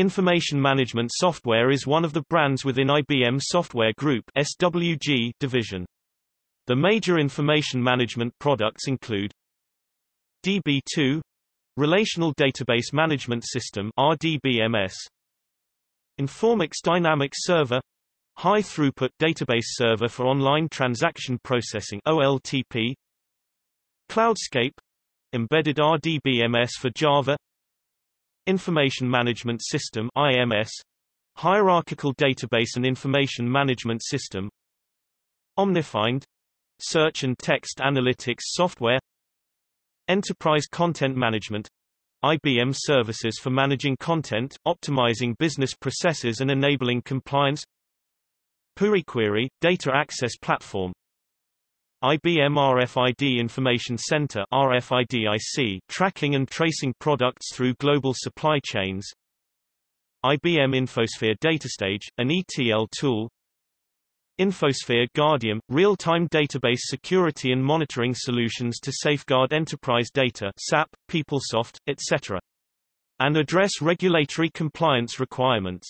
Information management software is one of the brands within IBM Software Group SWG division. The major information management products include DB2 Relational Database Management System RDBMS Informix Dynamic Server High Throughput Database Server for Online Transaction Processing OLTP Cloudscape Embedded RDBMS for Java Information Management System IMS Hierarchical Database and Information Management System Omnifind Search and Text Analytics Software Enterprise Content Management IBM services for managing content, optimizing business processes and enabling compliance pureQuery, Data Access Platform IBM RFID Information Center RFIDIC, tracking and tracing products through global supply chains IBM Infosphere Datastage, an ETL tool Infosphere Guardium, real-time database security and monitoring solutions to safeguard enterprise data SAP, PeopleSoft, etc. and address regulatory compliance requirements.